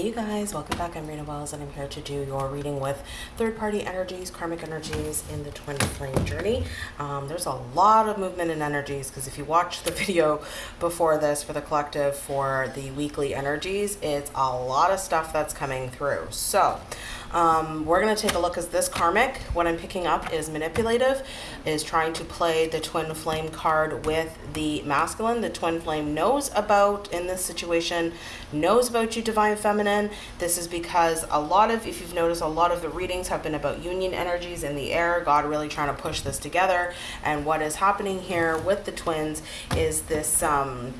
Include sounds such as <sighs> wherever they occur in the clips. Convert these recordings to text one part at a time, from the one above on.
Hey you guys, welcome back. I'm Rena Wells and I'm here to do your reading with third-party energies, karmic energies in the twin flame journey. Um, there's a lot of movement in energies because if you watch the <laughs> video before this for the collective for the weekly energies, it's a lot of stuff that's coming through. So um, we're going to take a look as this karmic, what I'm picking up is manipulative, is trying to play the twin flame card with the masculine. The twin flame knows about, in this situation, knows about you, divine feminine. This is because a lot of, if you've noticed, a lot of the readings have been about union energies in the air, God really trying to push this together. And what is happening here with the twins is this, um,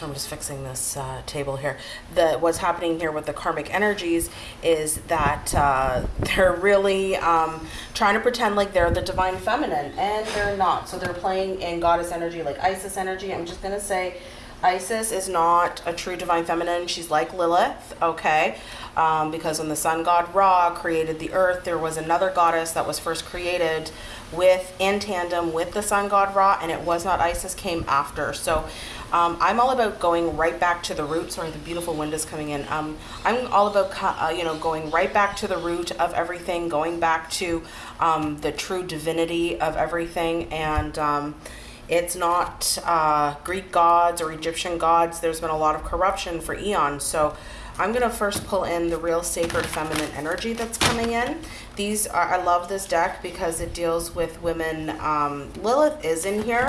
so I'm just fixing this uh, table here. The what's happening here with the karmic energies is that uh, <laughs> they're really um, trying to pretend like they're the divine feminine, and they're not. So they're playing in goddess energy, like Isis energy. I'm just gonna say. Isis is not a true divine feminine. She's like Lilith, okay? Um, because when the sun god Ra created the earth, there was another goddess that was first created with in tandem with the sun god Ra, and it was not Isis, came after. So um, I'm all about going right back to the root. Sorry, the beautiful wind is coming in. Um, I'm all about, uh, you know, going right back to the root of everything, going back to um, the true divinity of everything. And um, it's not uh, Greek gods or Egyptian gods. There's been a lot of corruption for eons. So I'm going to first pull in the real sacred feminine energy that's coming in. These are, I love this deck because it deals with women. Um, Lilith is in here.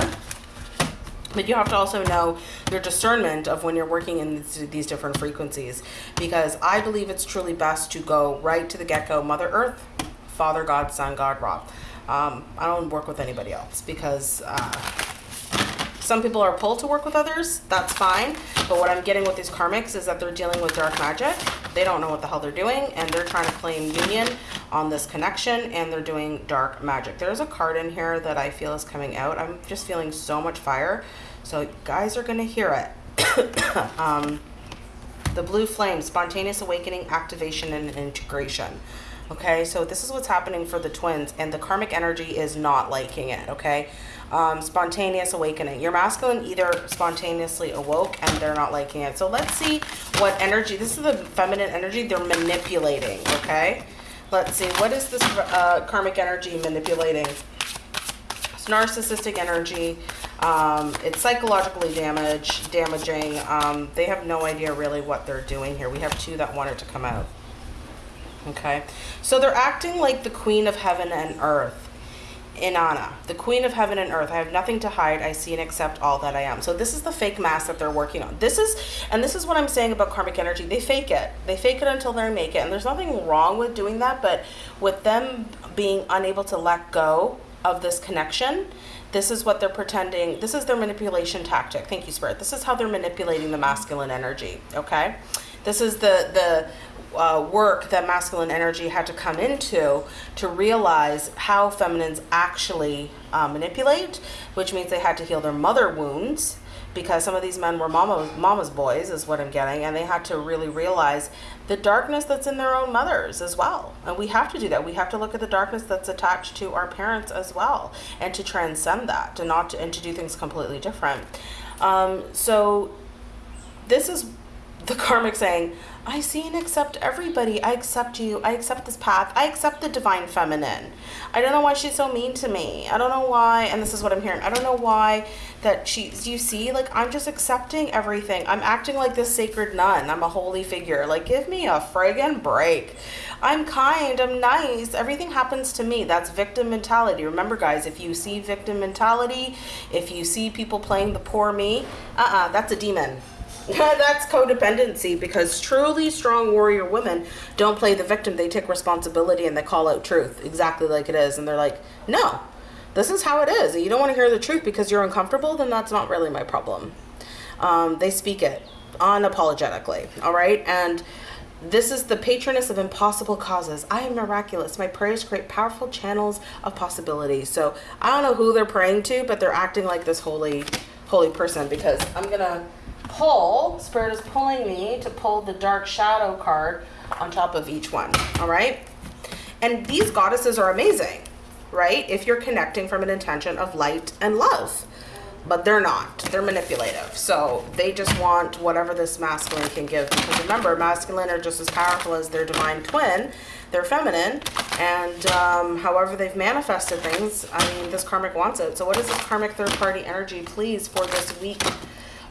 But you have to also know your discernment of when you're working in these different frequencies. Because I believe it's truly best to go right to the get-go. Mother Earth, Father God, Son God, Ra. Um, I don't work with anybody else because uh, some people are pulled to work with others. That's fine. But what I'm getting with these karmics is that they're dealing with dark magic. They don't know what the hell they're doing. And they're trying to claim union on this connection. And they're doing dark magic. There's a card in here that I feel is coming out. I'm just feeling so much fire. So guys are going to hear it. <coughs> um, the blue flame, spontaneous awakening, activation, and integration. Okay, so this is what's happening for the twins, and the karmic energy is not liking it. Okay, um, spontaneous awakening. Your masculine either spontaneously awoke and they're not liking it. So let's see what energy. This is the feminine energy they're manipulating. Okay, let's see what is this uh, karmic energy manipulating. It's narcissistic energy. Um, it's psychologically damage, damaging. Um, they have no idea really what they're doing here. We have two that wanted to come out. Okay, so they're acting like the queen of heaven and earth. Inanna, the queen of heaven and earth. I have nothing to hide. I see and accept all that I am. So this is the fake mask that they're working on. This is, and this is what I'm saying about karmic energy. They fake it. They fake it until they make it. And there's nothing wrong with doing that. But with them being unable to let go of this connection, this is what they're pretending. This is their manipulation tactic. Thank you, Spirit. This is how they're manipulating the masculine energy. Okay. This is the, the uh, work that masculine energy had to come into to realize how feminines actually uh, manipulate, which means they had to heal their mother wounds because some of these men were mama, mama's boys is what I'm getting. And they had to really realize the darkness that's in their own mothers as well. And we have to do that. We have to look at the darkness that's attached to our parents as well and to transcend that to not to, and to do things completely different. Um, so this is the karmic saying, I see and accept everybody. I accept you. I accept this path. I accept the divine feminine. I don't know why she's so mean to me. I don't know why, and this is what I'm hearing. I don't know why that she's, you see, like, I'm just accepting everything. I'm acting like this sacred nun. I'm a holy figure. Like, give me a friggin' break. I'm kind. I'm nice. Everything happens to me. That's victim mentality. Remember, guys, if you see victim mentality, if you see people playing the poor me, uh-uh, that's a demon. <laughs> That's codependency because truly strong warrior women don't play the victim. They take responsibility and they call out truth exactly like it is. And they're like, no, this is how it is. You don't want to hear the truth because you're uncomfortable, then that's not really my problem. Um, they speak it unapologetically. All right. And this is the patroness of impossible causes. I am miraculous. My prayers create powerful channels of possibility. So I don't know who they're praying to, but they're acting like this holy, holy person because I'm going to pull, Spirit is pulling me to pull the Dark Shadow card on top of each one, all right? And these goddesses are amazing, right? If you're connecting from an intention of light and love. but they're not. They're manipulative. So they just want whatever this masculine can give. Because remember, masculine are just as powerful as their divine twin. They're feminine. And um, however they've manifested things, I mean, this karmic wants it. So what is this karmic third party energy, please, for this week?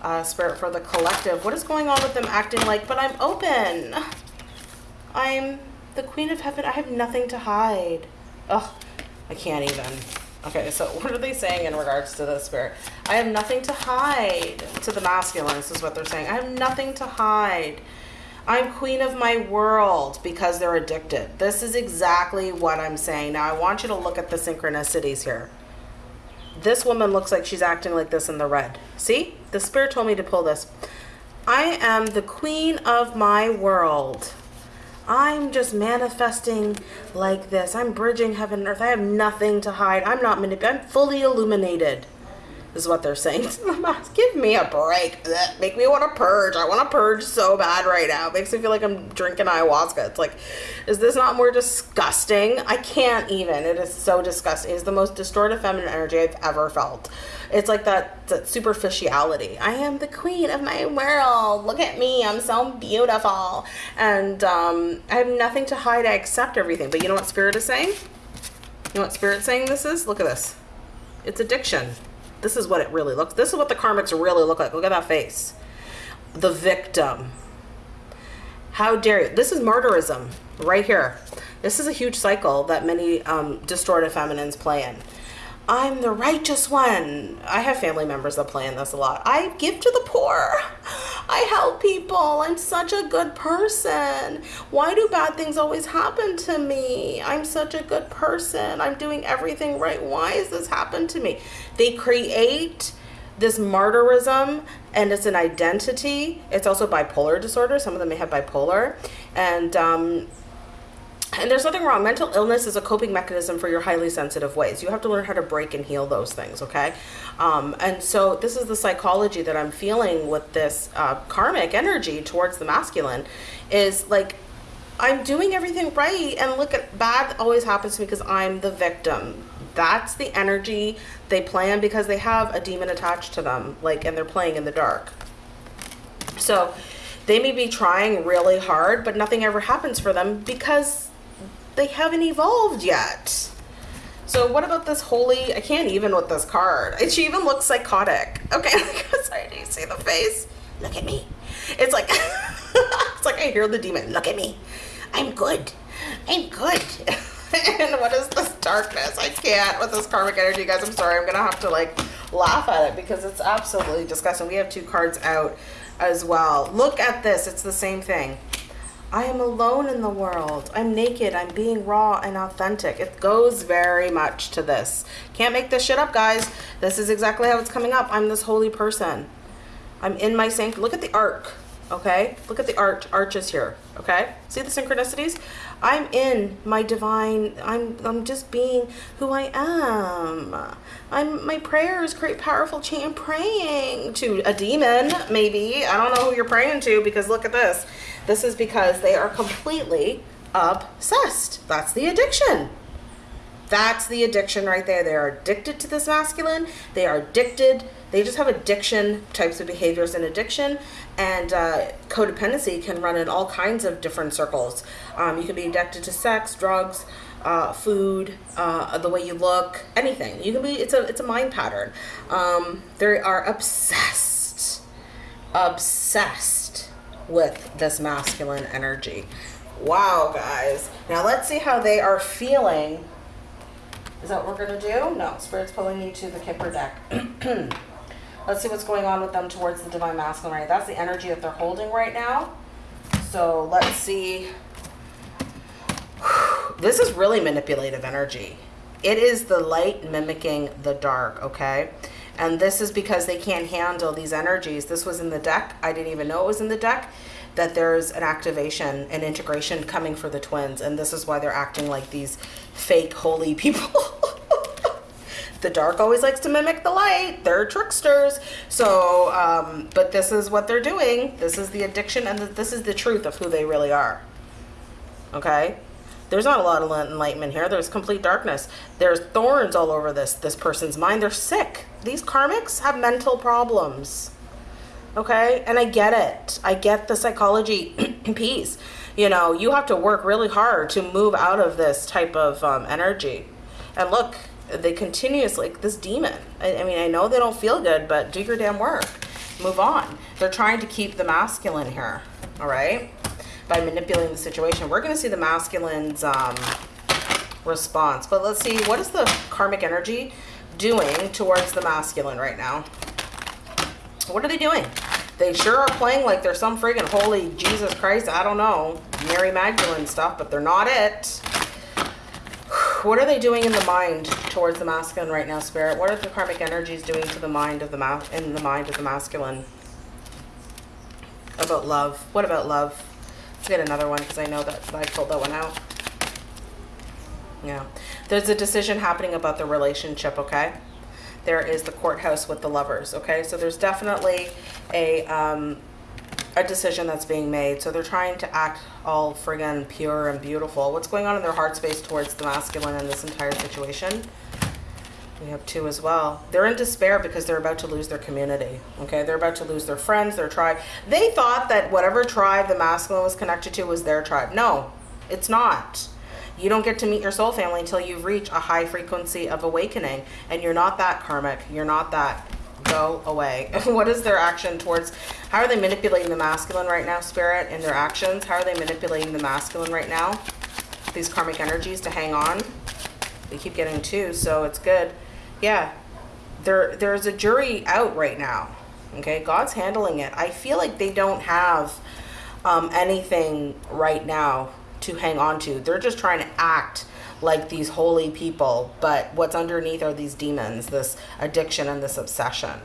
Uh, spirit for the collective. What is going on with them acting like, but I'm open. I'm the queen of heaven. I have nothing to hide. Ugh, I can't even. Okay, so <laughs> what are they saying in regards to the spirit? I have nothing to hide. To the masculine, this is what they're saying. I have nothing to hide. I'm queen of my world because they're addicted. This is exactly what I'm saying. Now, I want you to look at the synchronicities here. This woman looks like she's acting like this in the red. See? The spirit told me to pull this. I am the queen of my world. I'm just manifesting like this. I'm bridging heaven and earth. I have nothing to hide. I'm not manipulated. I'm fully illuminated. Is what they're saying to the mask. Give me a break. Make me want to purge. I want to purge so bad right now. It makes me feel like I'm drinking ayahuasca. It's like, is this not more disgusting? I can't even. It is so disgusting. It's the most distorted feminine energy I've ever felt. It's like that, that superficiality. I am the queen of my world. Look at me. I'm so beautiful. And um, I have nothing to hide. I accept everything. But you know what Spirit is saying? You know what Spirit's saying this is? Look at this. It's addiction. This is what it really looks. This is what the karmics really look like. Look at that face. The victim. How dare you? This is martyrism right here. This is a huge cycle that many um, distorted feminines play in. I'm the righteous one. I have family members that play in this a lot. I give to the poor. I help people. I'm such a good person. Why do bad things always happen to me? I'm such a good person. I'm doing everything right. Why has this happened to me? They create this martyrism and it's an identity. It's also bipolar disorder. Some of them may have bipolar. And um, and there's nothing wrong. Mental illness is a coping mechanism for your highly sensitive ways. You have to learn how to break and heal those things, okay? Um, and so this is the psychology that I'm feeling with this uh, karmic energy towards the masculine is like, I'm doing everything right. And look at bad always happens to me because I'm the victim. That's the energy they plan because they have a demon attached to them, like, and they're playing in the dark. So they may be trying really hard, but nothing ever happens for them because they haven't evolved yet. So what about this holy, I can't even with this card. She even looks psychotic. Okay, <laughs> sorry, do you see the face? Look at me. It's like, <laughs> it's like I hear the demon, look at me. I'm good. I'm good. <laughs> and what is this darkness? I can't with this karmic energy, guys. I'm sorry. I'm to have to like laugh at it because it's absolutely disgusting. We have two cards out as well. Look at this. It's the same thing. I am alone in the world. I'm naked. I'm being raw and authentic. It goes very much to this. Can't make this shit up, guys. This is exactly how it's coming up. I'm this holy person. I'm in my sanctum. Look at the arc, okay? Look at the arch, arches here, okay? See the synchronicities? I'm in my divine, I'm, I'm just being who I am. I'm, my prayers create powerful change. I'm praying to a demon, maybe. I don't know who you're praying to because look at this. This is because they are completely obsessed. That's the addiction. That's the addiction right there. They are addicted to this masculine. They are addicted. They just have addiction types of behaviors and addiction. And uh, codependency can run in all kinds of different circles. Um, you can be addicted to sex, drugs, uh, food, uh, the way you look, anything. You can be. It's a it's a mind pattern. Um, they are obsessed, obsessed with this masculine energy. Wow, guys. Now let's see how they are feeling. Is that what we're going to do? No, Spirit's pulling you to the Kipper deck. <clears throat> let's see what's going on with them towards the Divine Masculine right That's the energy that they're holding right now. So let's see. <sighs> This is really manipulative energy. It is the light mimicking the dark, okay? And this is because they can't handle these energies. This was in the deck. I didn't even know it was in the deck that there's an activation and integration coming for the twins. And this is why they're acting like these fake holy <laughs> people. the dark always likes to mimic the light. They're tricksters. So, um, but this is what they're doing. This is the addiction and this is the truth of who they really are. Okay? There's not a lot of enlightenment here. There's complete darkness. There's thorns all over this this person's mind. They're sick. These karmics have mental problems. Okay? And I get it. I get the psychology <clears throat> piece. You know, you have to work really hard to move out of this type of um, energy. And look, they continuously, like this demon. I, I mean, I know they don't feel good, but do your damn work. Move on. They're trying to keep the masculine here. All right? By manipulating the situation. We're going to see the masculine's um, response. But let's see, what is the karmic energy doing towards the masculine right now? What are they doing? They sure are playing like they're some friggin' holy Jesus Christ, I don't know, Mary Magdalene stuff, but they're not it. <sighs> What are they doing in the mind towards the masculine right now, Spirit? What are the karmic energies doing to the mind of the ma in the mind of the masculine? About love. What about love? Let's get another one because I know that I pulled that one out. Yeah. There's a decision happening about the relationship, okay? There is the courthouse with the lovers, okay? So there's definitely a um, a decision that's being made. So they're trying to act all friggin' pure and beautiful. What's going on in their heart space towards the masculine in this entire situation? We have two as well. They're in despair because they're about to lose their community. Okay, they're about to lose their friends, their tribe. They thought that whatever tribe the masculine was connected to was their tribe. No, it's not. You don't get to meet your soul family until you've reached a high frequency of awakening. And you're not that karmic. You're not that. Go away. <laughs> what is their action towards, how are they manipulating the masculine right now, spirit, in their actions? How are they manipulating the masculine right now? These karmic energies to hang on. They keep getting two, so it's good. Yeah, there there's a jury out right now. Okay, God's handling it. I feel like they don't have um, anything right now to hang on to. They're just trying to act like these holy people, but what's underneath are these demons, this addiction and this obsession.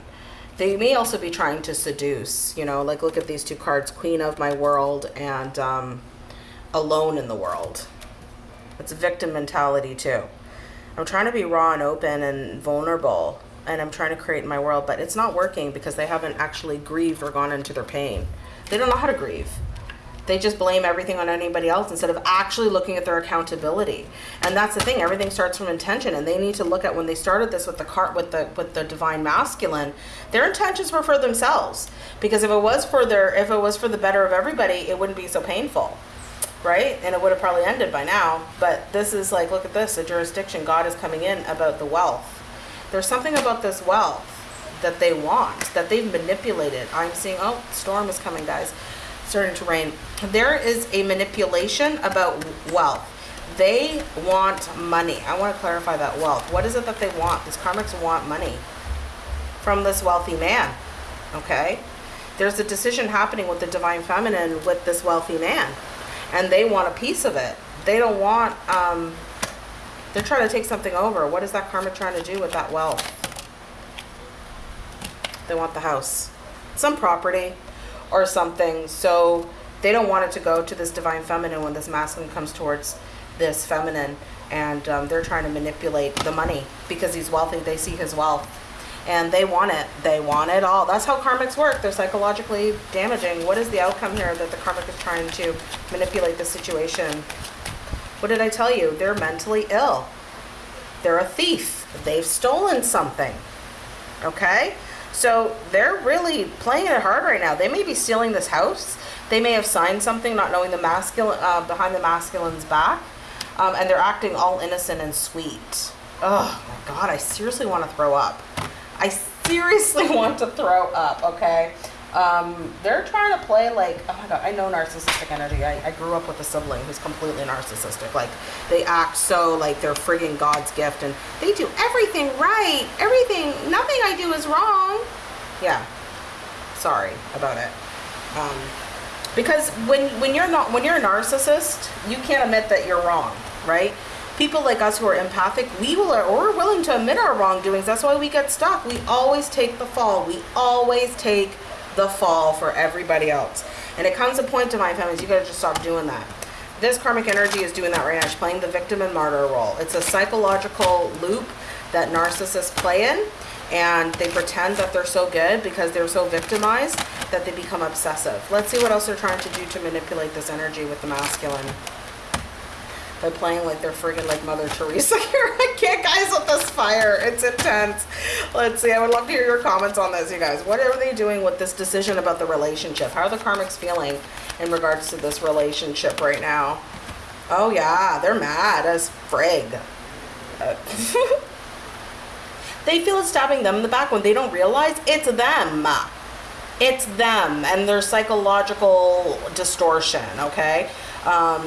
They may also be trying to seduce, you know, like look at these two cards, Queen of My World and um, Alone in the World. It's a victim mentality too. I'm trying to be raw and open and vulnerable and I'm trying to create my world, but it's not working because they haven't actually grieved or gone into their pain. They don't know how to grieve. They just blame everything on anybody else instead of actually looking at their accountability. And that's the thing, everything starts from intention and they need to look at when they started this with the cart with the with the divine masculine, their intentions were for themselves. Because if it was for their if it was for the better of everybody, it wouldn't be so painful. Right? And it would have probably ended by now. But this is like, look at this, a jurisdiction. God is coming in about the wealth. There's something about this wealth that they want, that they've manipulated. I'm seeing, oh, storm is coming, guys starting to rain. There is a manipulation about wealth. They want money. I want to clarify that wealth. What is it that they want? These karmics want money from this wealthy man. Okay? There's a decision happening with the divine feminine with this wealthy man. And they want a piece of it. They don't want, um, they're trying to take something over. What is that karma trying to do with that wealth? They want the house. Some property or something. So they don't want it to go to this divine feminine when this masculine comes towards this feminine. And um, they're trying to manipulate the money because he's wealthy. They see his wealth and they want it. They want it all. That's how karmics work. They're psychologically damaging. What is the outcome here that the karmic is trying to manipulate the situation? What did I tell you? They're mentally ill. They're a thief. They've stolen something. Okay? So they're really playing it hard right now. They may be stealing this house. They may have signed something not knowing the masculine uh, behind the masculine's back. Um, and they're acting all innocent and sweet. Oh my God, I seriously want to throw up. I seriously <laughs> want to throw up, okay? Um, they're trying to play like, oh my god, I know narcissistic energy. I, I grew up with a sibling who's completely narcissistic. Like, they act so like they're frigging God's gift and they do everything right. Everything, nothing I do is wrong. Yeah, sorry about it. Um, because when, when you're not, when you're a narcissist, you can't admit that you're wrong, right? people like us who are empathic, we will or we're willing to admit our wrongdoings. That's why we get stuck. We always take the fall. We always take the fall for everybody else. And it comes a point to my families, you gotta just stop doing that. This karmic energy is doing that right now. She's playing the victim and martyr role. It's a psychological loop that narcissists play in and they pretend that they're so good because they're so victimized that they become obsessive. Let's see what else they're trying to do to manipulate this energy with the masculine. By playing like they're friggin' like Mother Teresa <laughs> here. I can't, guys, with this fire. It's intense. Let's see. I would love to hear your comments on this, you guys. What are they doing with this decision about the relationship? How are the karmics feeling in regards to this relationship right now? Oh, yeah, they're mad as frig. Uh, <laughs> they feel it's stabbing them in the back when they don't realize it's them. It's them and their psychological distortion, okay? Um,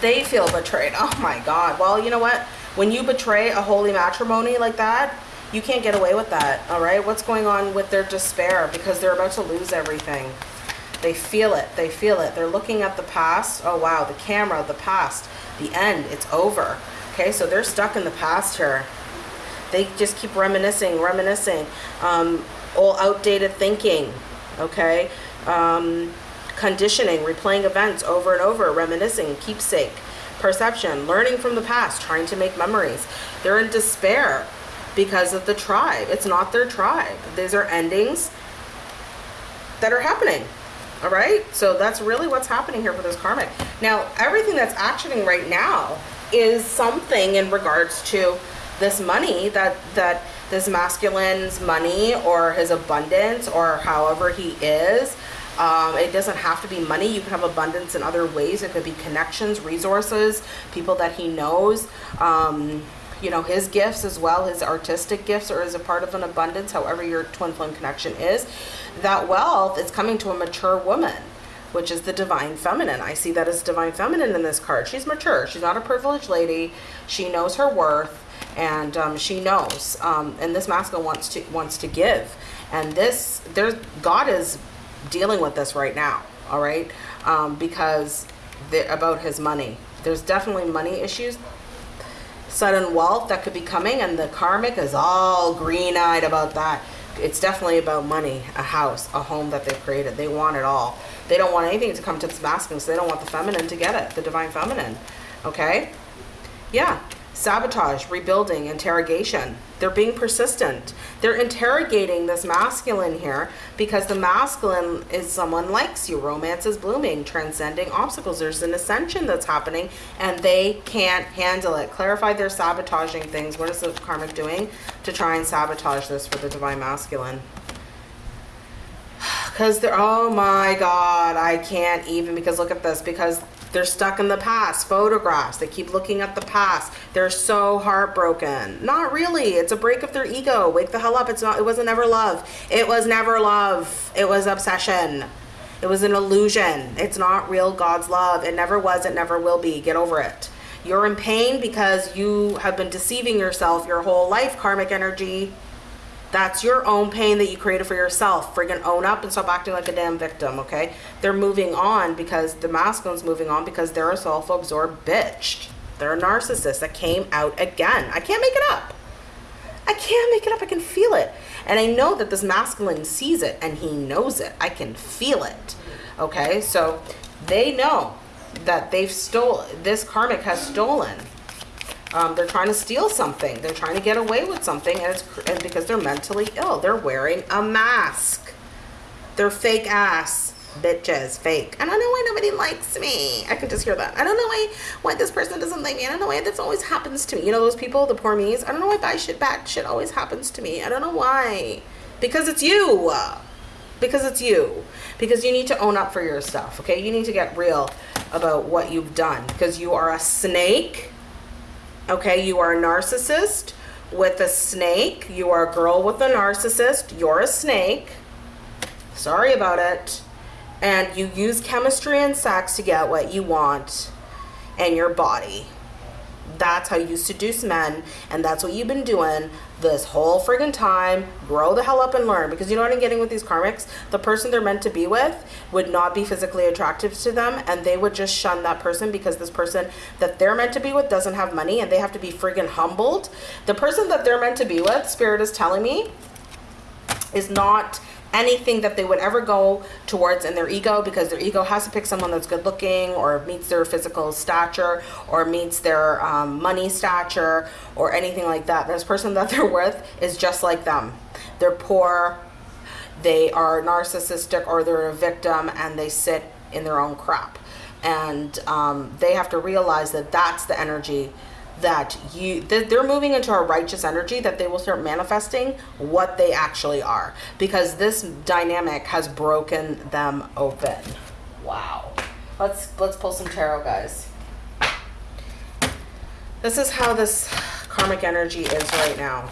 they feel betrayed. <laughs> Oh my God. Well, you know what? When you betray a holy matrimony like that, you can't get away with that, all right? What's going on with their despair? Because they're about to lose everything. They feel it. They feel it. They're looking at the past. Oh, wow. The camera, the past, the end. It's over. Okay, so they're stuck in the past here. They just keep reminiscing, reminiscing. Um, all outdated thinking. Okay. Um, conditioning, replaying events over and over, reminiscing, keepsake, perception, learning from the past, trying to make memories. They're in despair because of the tribe. It's not their tribe. These are endings that are happening. All right. So that's really what's happening here for this karmic. Now, everything that's actioning right now is something in regards to this money that, that this masculine's money or his abundance or however he is um, it doesn't have to be money. You can have abundance in other ways. It could be connections, resources, people that he knows. Um, you know, his gifts as well, his artistic gifts or as a part of an abundance, however your twin flame connection is. That wealth is coming to a mature woman which is the divine feminine. I see that as divine feminine in this card. She's mature. She's not a privileged lady. She knows her worth and um, she knows. Um, and this masculine wants to wants to give. And this, there's God is dealing with this right now, all right? Um, because about his money. There's definitely money issues, sudden wealth that could be coming, and the karmic is all green eyed about that. It's definitely about money, a house, a home that they've created. They want it all. They don't want anything to come to this masculine, so they don't want the feminine to get it, the divine feminine. Okay? Yeah, sabotage, rebuilding, interrogation. They're being persistent. They're interrogating this masculine here because the masculine is someone likes you. Romance is blooming, transcending obstacles. There's an ascension that's happening and they can't handle it. Clarify they're sabotaging things. What is the karmic doing to try and sabotage this for the divine masculine? <sighs> Because they're, oh my God, I can't even, because look at this, because they're stuck in the past, photographs. They keep looking at the past. They're so heartbroken. Not really. It's a break of their ego. Wake the hell up. It's not, it wasn't never love. It was never love. It was obsession. It was an illusion. It's not real God's love. It never was. It never will be. Get over it. You're in pain because you have been deceiving yourself your whole life, karmic energy. That's your own pain that you created for yourself. Friggin' own up and stop acting like a damn victim, okay? They're moving on because the masculine's moving on because they're a self-absorbed bitch. They're a narcissist that came out again. I can't make it up. I can't make it up. I can feel it. And I know that this masculine sees it and he knows it. I can feel it. Okay? So they know that they've stolen, this karmic has stolen um, they're trying to steal something. They're trying to get away with something, and it's and because they're mentally ill. They're wearing a mask. They're fake ass bitches, fake. I don't know why nobody likes me. I can just hear that. I don't know why why this person doesn't like me. I don't know why this always happens to me. You know those people, the poor me's. I don't know why bad shit, bad shit always happens to me. I don't know why. Because it's you. Because it's you. Because you need to own up for your stuff. Okay, you need to get real about what you've done. Because you are a snake Okay, you are a narcissist with a snake. You are a girl with a narcissist. You're a snake. Sorry about it. And you use chemistry and sex to get what you want in your body. That's how you seduce men, and that's what you've been doing this whole friggin' time. Grow the hell up and learn. Because you know what I'm getting with these karmics? The person they're meant to be with would not be physically attractive to them, and they would just shun that person because this person that they're meant to be with doesn't have money, and they have to be friggin' humbled. The person that they're meant to be with, Spirit is telling me, is not anything that they would ever go towards in their ego because their ego has to pick someone that's good looking or meets their physical stature or meets their um, money stature or anything like that. This person that <laughs> they're with is just like them. They're poor, they are narcissistic or they're a victim and they sit in their own crap. and um, they have to realize that that's the energy that you they're moving into a righteous energy that they will start manifesting what they actually are. Because this dynamic has broken them open. Wow. Let's let's pull some tarot guys. This is how this karmic energy is right now.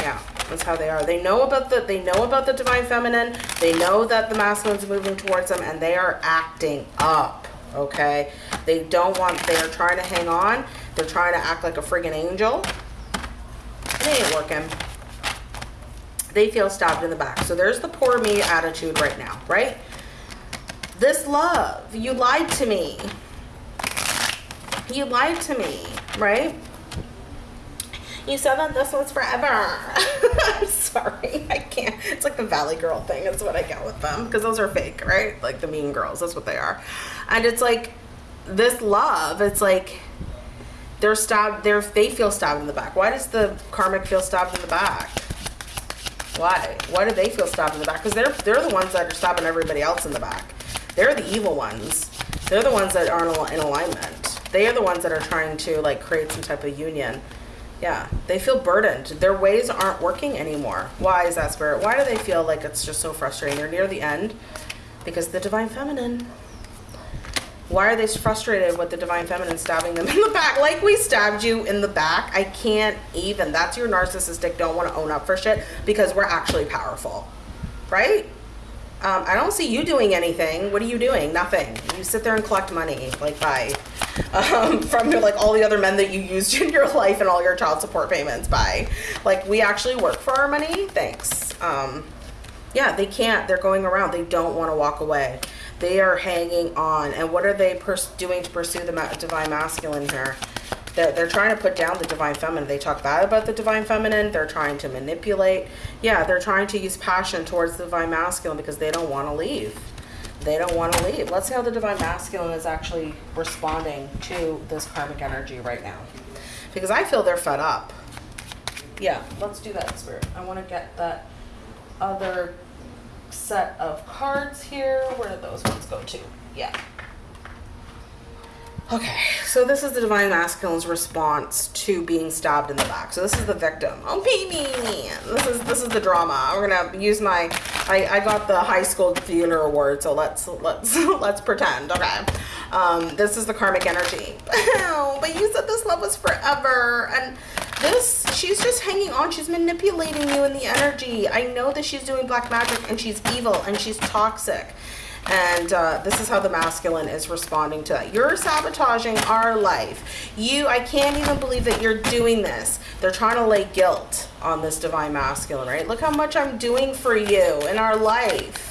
Yeah that's how they are. They know about the they know about the divine feminine. They know that the masculine's moving towards them and they are acting up okay? They don't want they're trying to hang on they're trying to act like a friggin' angel it ain't working they feel stabbed in the back so there's the poor me attitude right now right this love you lied to me you lied to me right you said that this was forever. <laughs> I'm sorry. I can't. It's like the Valley Girl thing. That's what I get with them. Because those are fake, right? Like the mean girls. That's what they are. And it's like this love. It's like they're stabbed. They're, they feel stabbed in the back. Why does the karmic feel stabbed in the back? Why? Why do they feel stabbed in the back? Because they're, they're the ones that are stabbing everybody else in the back. They're the evil ones. They're the ones that aren't in alignment. They are the ones that are trying to like create some type of union yeah, they feel burdened. Their ways aren't working anymore. Why is that, Spirit? Why do they feel like it's just so frustrating? They're near the end because the Divine Feminine. Why are they frustrated with the Divine Feminine stabbing them <laughs> in the back? Like we stabbed you in the back. I can't even. That's your narcissistic don't want to own up for shit because we're actually powerful. Right? Um, I don't see you doing anything. What are you doing? Nothing. You sit there and collect money. Like, bye um, <laughs> from like all the other men that you used <laughs> in your life and all your child support payments by. Like we actually work for our money. Thanks. Um, yeah, they can't. They're going around. They don't want to walk away. They are hanging on. And what are they doing to pursue the ma divine masculine here? They're, they're trying to put down the divine feminine. They talk bad about the divine feminine. They're trying to manipulate. Yeah, they're trying to use passion towards the divine masculine because they don't want to leave they don't want to leave. Let's see how the Divine Masculine is actually responding to this karmic energy right now. Because I feel they're fed up. Yeah, let's do that, Spirit. I want to get that other set of cards here. Where did those ones go to? Yeah. Okay, so this is the Divine Masculine's response to being stabbed in the back. So this is the victim. Oh, baby! This is this is the drama. We're gonna use my. I, I got the high school theater award, so let's let's <laughs> let's pretend. Okay, um, this is the karmic energy. <laughs> but you said this love was forever, and this she's just hanging on. She's manipulating you in the energy. I know that she's doing black magic, and she's evil, and she's toxic. And uh, this is how the masculine is responding to that. You're sabotaging our life. You, I can't even believe that you're doing this. They're trying to lay guilt on this divine masculine, right? Look how much I'm doing for you in our life.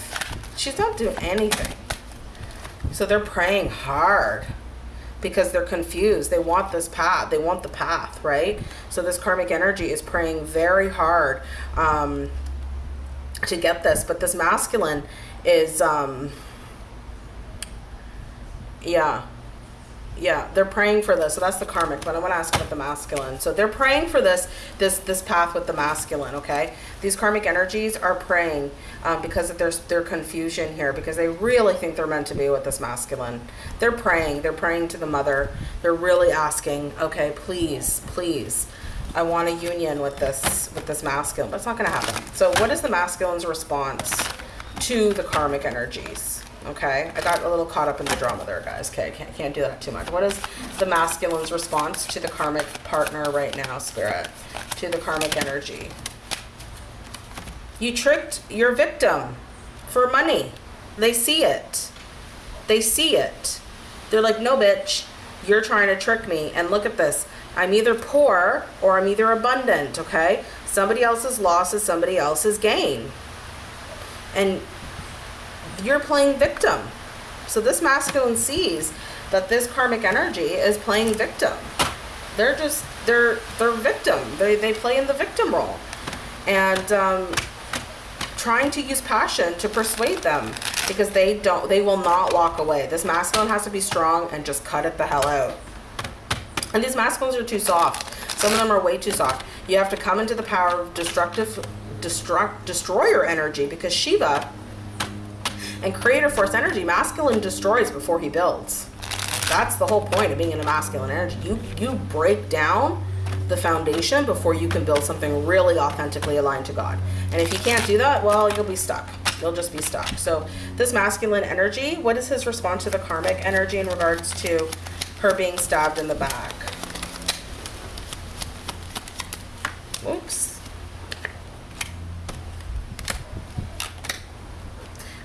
She's not doing anything. So they're praying hard because they're confused. They want this path. They want the path, right? So this karmic energy is praying very hard um, to get this. But this masculine is... Um, yeah. Yeah, they're praying for this. So that's the karmic, but I want to ask about the masculine. So they're praying for this this this path with the masculine, okay? These karmic energies are praying um, because of their, their confusion here, because they really think they're meant to be with this masculine. They're praying. They're praying to the mother. They're really asking, okay, please, please, I want a union with this with this masculine, but it's not going to happen. So what is the masculine's response to the karmic energies? okay? I got a little caught up in the drama there, guys. Okay, can't, can't do that too much. What is the masculine's response to the karmic partner right now, Spirit? To the karmic energy. You tricked your victim for money. They see it. They see it. They're like, no, bitch, you're trying to trick me. And look at this. I'm either poor or I'm either abundant, okay? Somebody else's loss is somebody else's gain. And you're playing victim. So this masculine sees that this karmic energy is playing victim. They're just, they're, they're victim. They, they play in the victim role. And um, trying to use passion to persuade them because they don't, they will not walk away. This masculine has to be strong and just cut it the hell out. And these masculines are too soft. Some of them are way too soft. You have to come into the power of destructive, destruct, destroyer energy because Shiva And creator force energy, masculine destroys before he builds. That's the whole point of being in a masculine energy. You you break down the foundation before you can build something really authentically aligned to God. And if you can't do that, well, you'll be stuck. You'll just be stuck. So this masculine energy, what is his response to the karmic energy in regards to her being stabbed in the back? Oops.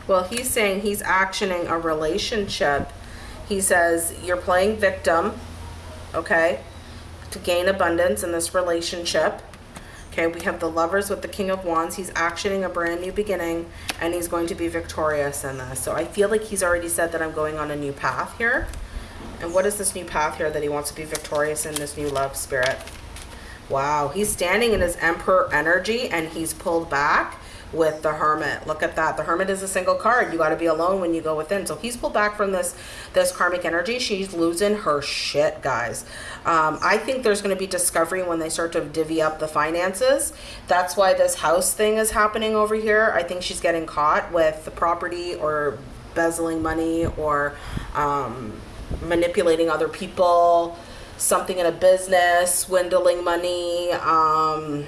Well, he's saying he's actioning a relationship. He says, You're playing victim, okay, to gain abundance in this relationship. Okay, we have the lovers with the King of Wands. He's actioning a brand new beginning and he's going to be victorious in this. So I feel like he's already said that I'm going on a new path here. And what is this new path here that he wants to be victorious in this new love spirit? Wow, he's standing in his emperor energy and he's pulled back with the hermit. Look at that. The hermit is a single card. You got to be alone when you go within. So he's pulled back from this this karmic energy. She's losing her shit, guys. Um, I think there's going to be discovery when they start to divvy up the finances. That's why this house thing is happening over here. I think she's getting caught with the property or bezzling money or um, manipulating other people something in a business, swindling money. Um,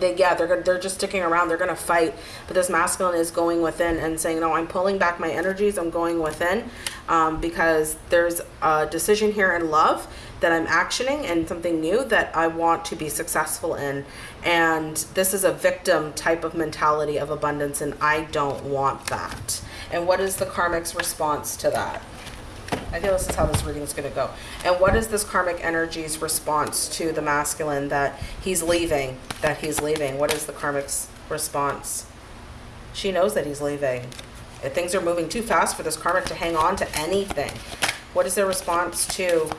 they yeah they're they're just sticking around. They're gonna fight, but this masculine is going within and saying no. I'm pulling back my energies. I'm going within um, because there's a decision here in love that I'm actioning and something new that I want to be successful in. And this is a victim type of mentality of abundance, and I don't want that. And what is the karmic's response to that? I feel this is how this reading is going to go. And what is this karmic energy's response to the masculine that he's leaving, that he's leaving? What is the karmic's response? She knows that he's leaving. If things are moving too fast for this karmic to hang on to anything. What is their response to,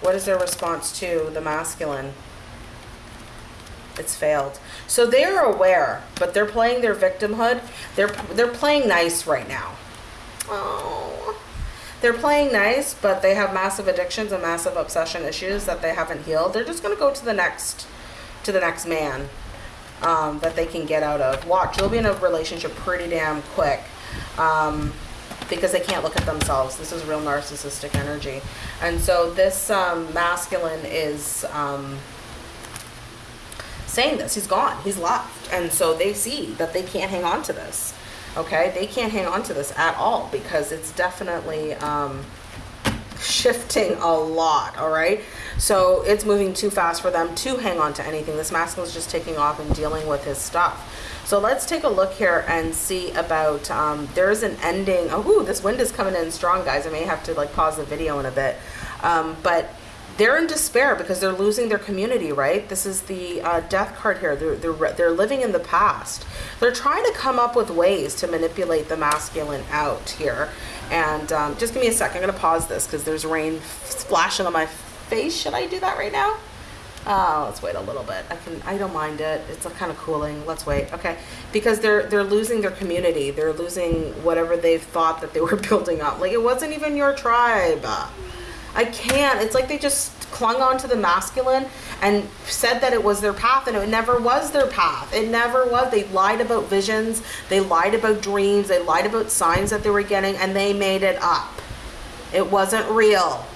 what is their response to the masculine? It's failed. So they're aware, but they're playing their victimhood. They're, they're playing nice right now. Oh they're playing nice, but they have massive addictions and massive obsession issues that they haven't healed. They're just gonna go to the next, to the next man um, that they can get out of. Watch, you'll be in a relationship pretty damn quick. Um, because they can't look at themselves. This is real narcissistic energy. And so this um, masculine is um, saying this. He's gone. He's left. And so they see that they can't hang on to this okay? They can't hang on to this at all because it's definitely um, shifting a lot all right? So it's moving too fast for them to hang on to anything. This masculine is just taking off and dealing with his stuff. So let's take a look here and see about um, there's an ending. Oh ooh, this wind is coming in strong guys. I may have to like pause the video in a bit. Um, but they're in despair because they're losing their community, right? This is the uh, death card here. They're, they're, they're living in the past. They're trying to come up with ways to manipulate the masculine out here. And um, just give me a sec. I'm going to pause this because there's rain splashing on my face. Should I do that right now? Oh, let's wait a little bit. I can. I don't mind it. It's kind of cooling. Let's wait. Okay, because they're they're losing their community. They're losing whatever they've thought that they were <laughs> building up. Like it wasn't even your tribe. I can't. It's like they just clung on to the masculine and said that it was their path and it never was their path. It never was. They lied about visions, they lied about dreams, they lied about signs that they were getting and they made it up. It wasn't real.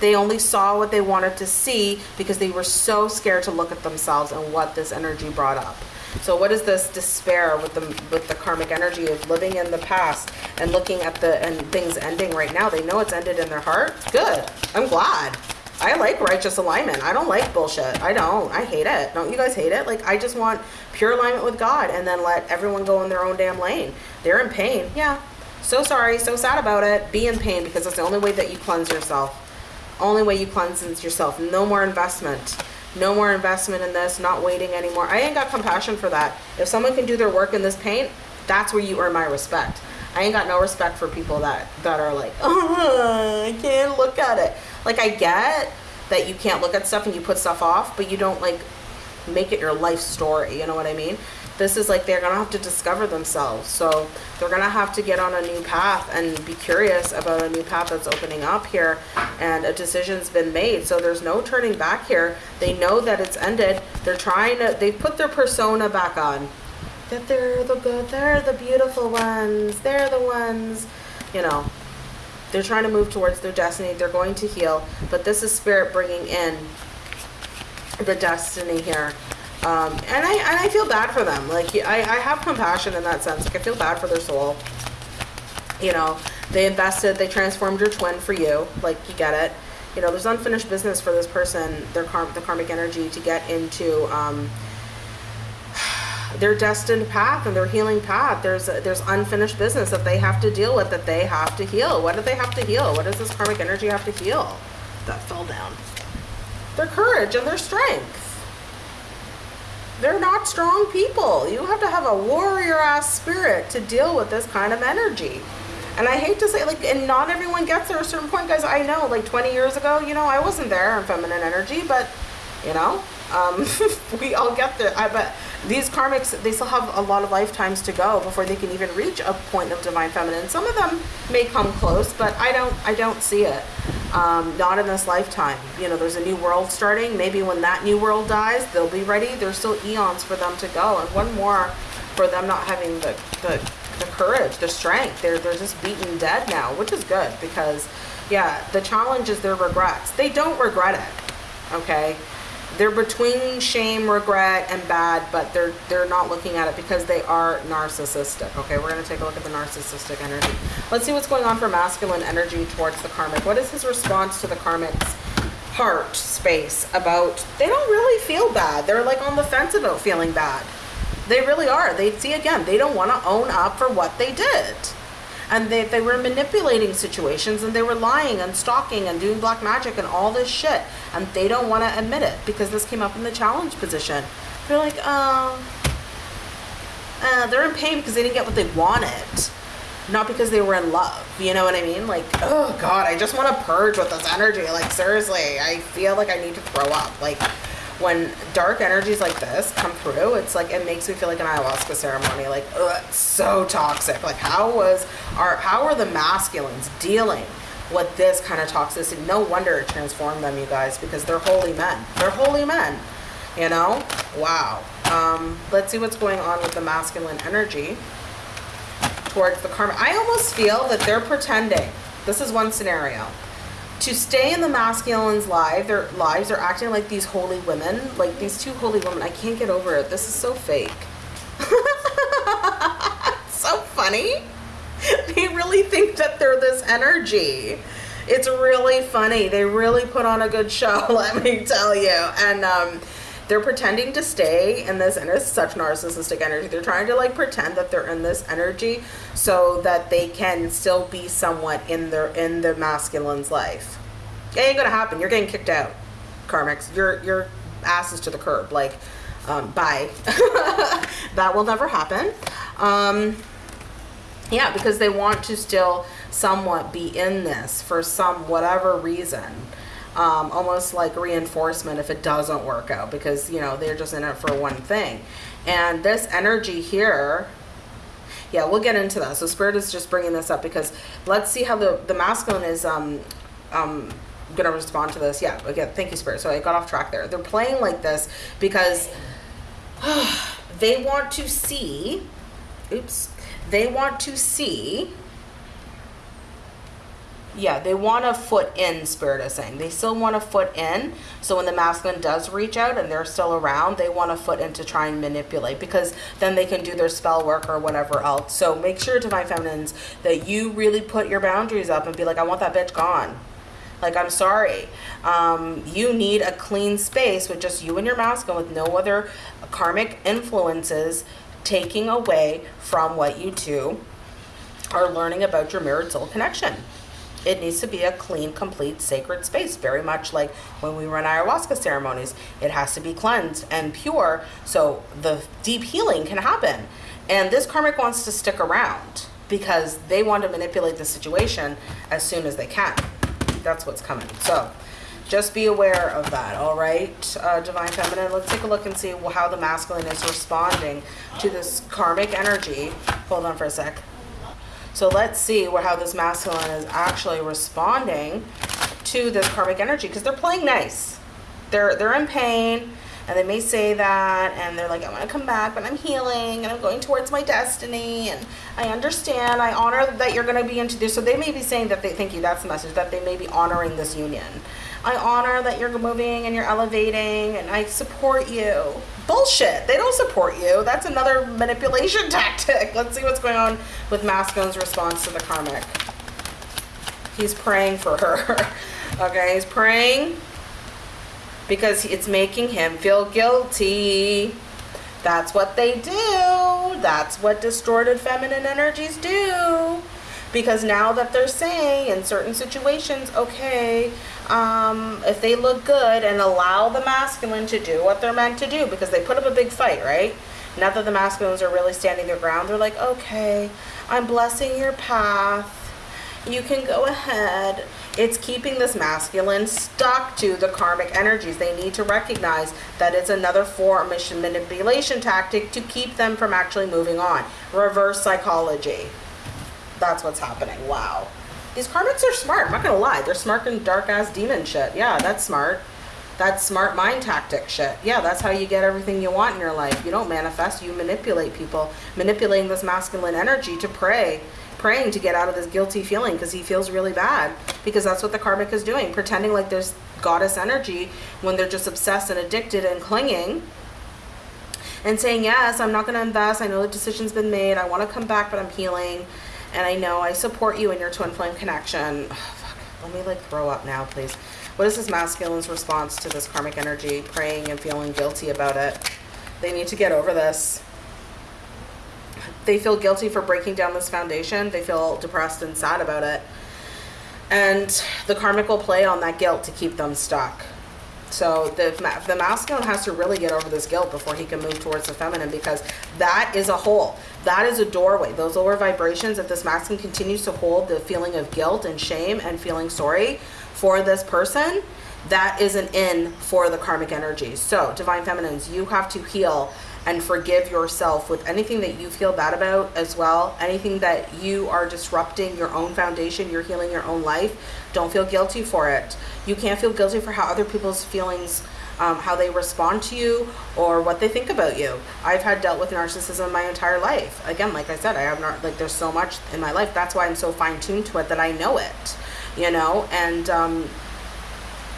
They only saw what they wanted to see because they were so scared to look at themselves and what this energy brought up. So what is this despair with the with the karmic energy of living in the past and looking at the and things ending right now? They know it's ended in their heart. Good. I'm glad. I like righteous alignment. I don't like bullshit. I don't. I hate it. Don't you guys hate it? Like I just want pure alignment with God and then let everyone go in their own damn lane. They're in pain. Yeah. So sorry, so sad about it. Be in pain because it's the only way that you cleanse yourself. Only way you cleanse yourself. No more investment no more investment in this, not waiting anymore. I ain't got compassion for that. If someone can do their work in this paint, that's where you earn my respect. I ain't got no respect for people that, that are like, oh, <laughs> I can't look at it. Like, I get that you can't look at stuff and you put stuff off, but you don't, like, make it your life story. You know what I mean? This is like they're gonna have to discover themselves. So they're gonna have to get on a new path and be curious about a new path that's opening up here. And a decision's been made. So there's no turning back here. They know that it's ended. They're trying to they put their persona back on. That they're the good, they're the beautiful ones, they're the ones, you know, they're trying to move towards their destiny. They're going to heal, but this is spirit bringing in the destiny here. Um, and I and I feel bad for them. Like I, I have compassion in that sense. Like I feel bad for their soul. You know, they invested, they transformed your twin for you. Like you get it. You know, there's unfinished business for this person, their karm, the karmic energy to get into. Um, their destined path and their healing path. There's there's unfinished business that they have to deal with that they have to heal. What do they have to heal? What does this karmic energy have to heal? That fell down. Their courage and their strength. They're not strong people. You have to have a warrior ass spirit to deal with this kind of energy. And I hate to say, like, and not everyone gets there at a certain point, guys. I know, like 20 years ago, you know, I wasn't there in feminine energy, but, you know, um, <laughs> we all get there. I bet these karmics, they still have a lot of lifetimes to go before they can even reach a point of divine feminine. Some of them may come close, but I don't, I don't see it. Um, not in this lifetime. You know, there's a new world starting. Maybe when that new world dies, they'll be ready. There's still eons for them to go, and one more for them not having the the, the courage, the strength. They're they're just beaten dead now, which is good because, yeah, the challenge is their regrets. They don't regret it. Okay they're between shame, regret, and bad, but they're they're not looking at it because they are narcissistic. Okay, we're gonna take a look at the narcissistic energy. Let's see what's going on for masculine energy towards the karmic. What is his response to the karmic's heart space about? They don't really feel bad. They're like on the fence about feeling bad. They really are. They see again. They don't want to own up for what they did and they, they were manipulating situations and they were lying and stalking and doing black magic and all this shit. And they don't want to admit it because this came up in the challenge position. They're like oh uh, they're in pain because they didn't get what they wanted not because they were in love you know what i mean? Like oh god i just want to purge with this energy. Like seriously i feel like i need to throw up. Like when dark energies like this come through, it's like it makes me feel like an ayahuasca ceremony. Like, ugh, so toxic. Like, how was our how are the masculines dealing with this kind of toxicity? No wonder it transformed them, you guys, because they're holy men. They're holy men. You know? Wow. Um, let's see what's going on with the masculine energy towards the karma. I almost feel that they're pretending. This is one scenario to stay in the masculine's life, their lives, they're acting like these holy women, like these two holy women. I can't get over it. This is so fake. <laughs> so funny. They really think that they're this energy. It's really funny. They really put on a good show, <laughs> let me tell you. And um, they're pretending to stay in this and it's such narcissistic energy. They're trying to like pretend that they're in this energy so that they can still be somewhat in their in the masculine's life. It ain't gonna happen. You're getting kicked out karmics your your ass is to the curb. Like um, bye. <laughs> That will never happen. Um, yeah because they want to still somewhat be in this for some whatever reason um, almost like reinforcement if it doesn't work out because you know they're just in it for one thing. And this energy here yeah we'll get into that. So spirit is just bringing this up because let's see how the the masculine is um um gonna respond to this. Yeah again thank you spirit. So i got off track there. They're playing like this because <sighs> they want to see oops they want to see yeah, they want a foot in, Spirit is saying. They still want a foot in. So when the masculine does reach out and they're still around, they want a foot in to try and manipulate because then they can do their spell work or whatever else. So make sure, to Divine Feminines, that you really put your boundaries up and be like, I want that bitch gone. Like, I'm sorry. Um, you need a clean space with just you and your masculine with no other karmic influences taking away from what you two are learning about your mirrored soul connection it needs to be a clean, complete, sacred space, very much like when we run ayahuasca ceremonies. It has to be cleansed and pure so the deep healing can happen. And this karmic wants to stick around because they want to manipulate the situation as soon as they can. That's what's coming. So just be aware of that, all right, uh, Divine Feminine? Let's take a look and see how the masculine is responding to this karmic energy. Hold on for a sec. So let's see where, how this masculine is actually responding to this karmic energy because they're playing nice. They're, they're in pain. And they may say that and they're like, I want to come back, but I'm healing and I'm going towards my destiny. And I understand, I honor that you're going to be into this. So they may be saying that they thank you, that's the message, that they may be honoring this union. I honor that you're moving and you're elevating and I support you. Bullshit. They don't support you. That's another manipulation <laughs> tactic. Let's see what's going on with Masculine's response to the karmic. He's praying for her. <laughs> okay, he's praying because it's making him feel guilty. That's what they do. That's what distorted feminine energies do. Because now that they're saying in certain situations, okay, um, if they look good and allow the masculine to do what they're meant to do, because they put up a big fight, right? Now that the masculines are really standing their ground, they're like, okay, I'm blessing your path. You can go ahead. It's keeping this masculine stuck to the karmic energies. They need to recognize that it's another form of manipulation tactic to keep them from actually moving on. Reverse psychology. That's what's happening. Wow. These karmics are smart. I'm not gonna lie. They're smart and dark ass demon shit. Yeah, that's smart. That's smart mind tactic shit. Yeah, that's how you get everything you want in your life. You don't manifest, you manipulate people. Manipulating this masculine energy to pray. Praying to get out of this guilty feeling because he feels really bad. Because that's what the karmic is doing. Pretending like there's goddess energy when they're just obsessed and addicted and clinging and saying yes i'm not going to invest i know the decision's been made i want to come back but i'm healing and I know I support you in your twin flame connection. <sighs> Oh, Let me like throw up now, please. What is this masculine's response to this karmic energy, praying and feeling guilty about it? They need to get over this. They feel guilty for breaking down this foundation. They feel depressed and sad about it. And the karmic will play on that guilt to keep them stuck. So the, the masculine has to really get over this guilt before he can move towards the feminine because that is a hole. That is a doorway. Those lower vibrations, if this masculine continues to hold the feeling of guilt and shame and feeling sorry for this person, that is an in for the karmic energies. So divine feminines, you have to heal and forgive yourself with anything that you feel bad about as well. Anything that you are disrupting your own foundation, you're healing your own life. Don't feel guilty for it. You can't feel guilty for how other people's feelings, um, how they respond to you or what they think about you. I've had dealt with narcissism my entire life. Again, like I said, I have not, like there's so much in my life. That's why I'm so fine tuned to it that I know it, you know? And um,